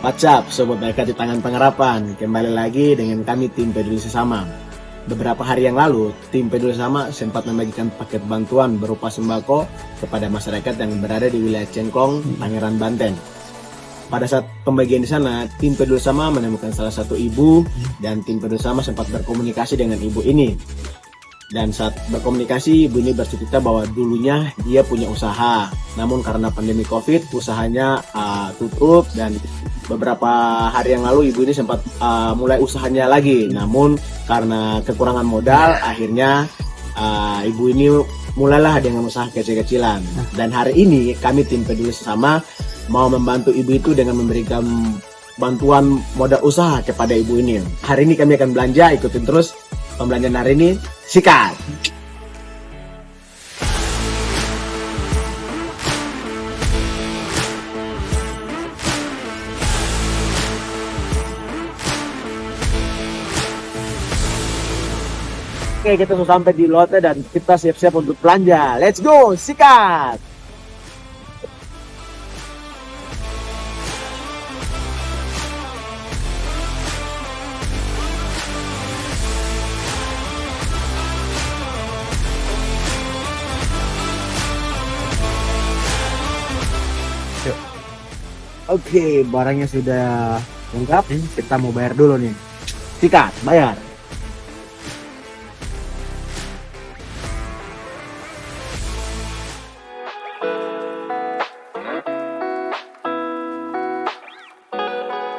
Up Sobat Baik di Tangan Pengharapan? Kembali lagi dengan kami tim Peduli Sesama. Beberapa hari yang lalu tim Peduli Sesama sempat membagikan paket bantuan berupa sembako kepada masyarakat yang berada di wilayah Cengkong, Tangerang, Banten. Pada saat pembagian di sana, tim Peduli Sama menemukan salah satu ibu dan tim Peduli Sama sempat berkomunikasi dengan ibu ini. Dan saat berkomunikasi, ibu ini bercerita bahwa dulunya dia punya usaha. Namun karena pandemi COVID, usahanya uh, tutup dan beberapa hari yang lalu ibu ini sempat uh, mulai usahanya lagi. Namun karena kekurangan modal akhirnya uh, ibu ini mulailah dengan usaha kecil-kecilan. Dan hari ini kami tim peduli sesama mau membantu ibu itu dengan memberikan bantuan modal usaha kepada ibu ini hari ini kami akan belanja ikutin terus pembelanjaan hari ini sikat Oke, kita sudah sampai di Lotte dan kita siap-siap untuk belanja. Let's go, sikat! Oke, barangnya sudah lengkap. Kita mau bayar dulu nih. Sikat, bayar.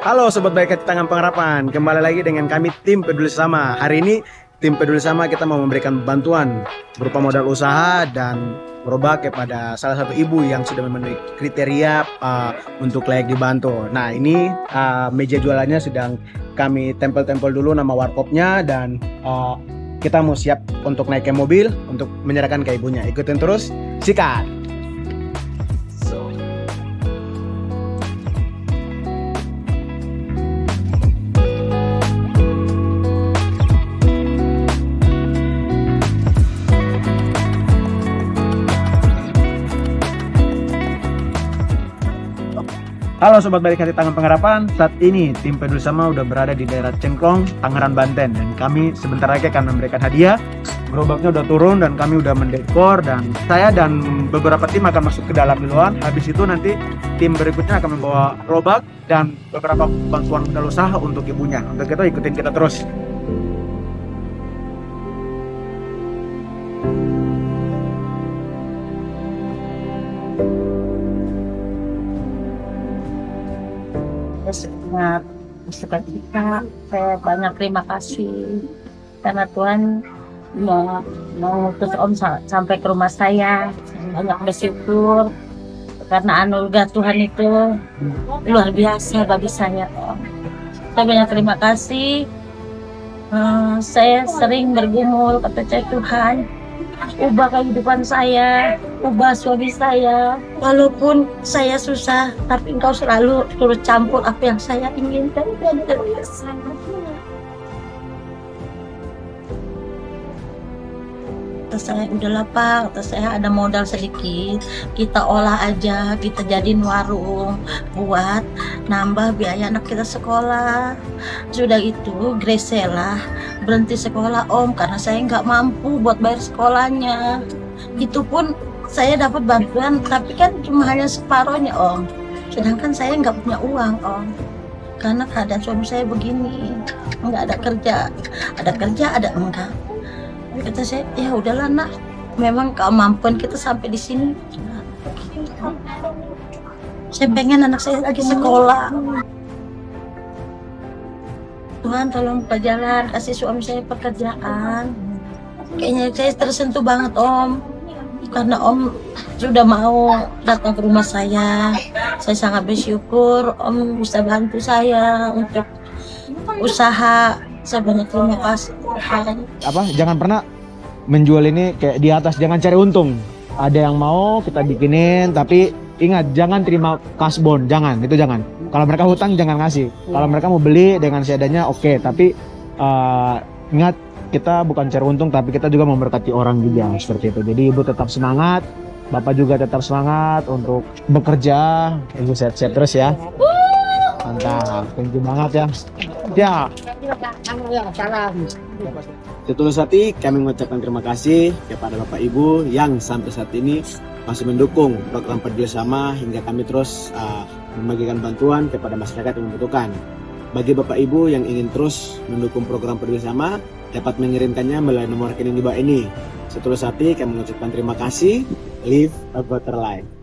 Halo Sobat Baik di Tangan Pengharapan Kembali lagi dengan kami tim Peduli Sama Hari ini tim Peduli Sama kita mau memberikan bantuan Berupa modal usaha dan berobat kepada salah satu ibu yang sudah memenuhi kriteria uh, untuk layak dibantu Nah ini uh, meja jualannya sedang kami tempel-tempel dulu nama warkopnya Dan uh, kita mau siap untuk naik ke mobil Untuk menyerahkan ke ibunya Ikutin terus, sikat! Halo Sobat Balik Hati Tangan Pengharapan, saat ini tim Peduli Sama udah berada di daerah Cengklong, Tangerang, Banten. Dan kami sebentar lagi akan memberikan hadiah. Gerobaknya udah turun dan kami udah mendekor dan saya dan beberapa tim akan masuk ke dalam duluan. Habis itu nanti tim berikutnya akan membawa gerobak dan beberapa bantuan modal usaha untuk ibunya. Untuk kita ikutin kita terus sangat bersuka cita. Saya banyak terima kasih. Karena Tuhan mengutus Om sampai ke rumah saya. Banyak bersyukur. Karena anugerah Tuhan itu luar biasa bagi saya Om. Saya banyak terima kasih. Uh, saya sering bergumul kata Tuhan ubah kehidupan saya, ubah suami saya. Walaupun saya susah, tapi engkau selalu turut campur apa yang saya inginkan dan kata saya udah lapar, kata saya ada modal sedikit, kita olah aja, kita jadiin warung buat nambah biaya anak kita sekolah. Sudah itu Gresela berhenti sekolah om karena saya nggak mampu buat bayar sekolahnya. Itu pun saya dapat bantuan tapi kan cuma hanya separohnya om. Sedangkan saya nggak punya uang om karena keadaan suami saya begini nggak ada kerja ada kerja ada enggak kata saya ya udahlah nak memang kemampuan kita sampai di sini saya pengen anak saya lagi sekolah. Tuhan tolong buka jalan kasih suami saya pekerjaan. Kayaknya saya tersentuh banget om. Karena om sudah mau datang ke rumah saya. Saya sangat bersyukur om bisa bantu saya untuk usaha. Saya banyak terima kasih. Apa? Jangan pernah menjual ini kayak di atas. Jangan cari untung. Ada yang mau kita bikinin tapi ingat jangan terima kasbon jangan itu jangan. Kalau mereka hutang jangan ngasih. Kalau mereka mau beli dengan seadanya oke. Okay. tapi uh, ingat kita bukan cari untung tapi kita juga memberkati orang juga seperti itu. Jadi ibu tetap semangat bapak juga tetap semangat untuk bekerja. Ibu sehat-sehat terus ya. Mantap, thank you banget ya. Ya, Setulus hati kami mengucapkan terima kasih kepada Bapak Ibu yang sampai saat ini masih mendukung program Peduli hingga kami terus uh, membagikan bantuan kepada masyarakat yang membutuhkan. Bagi Bapak Ibu yang ingin terus mendukung program Peduli dapat mengirimkannya melalui nomor rekening di bawah ini. Setulus hati kami mengucapkan terima kasih. Live a better life.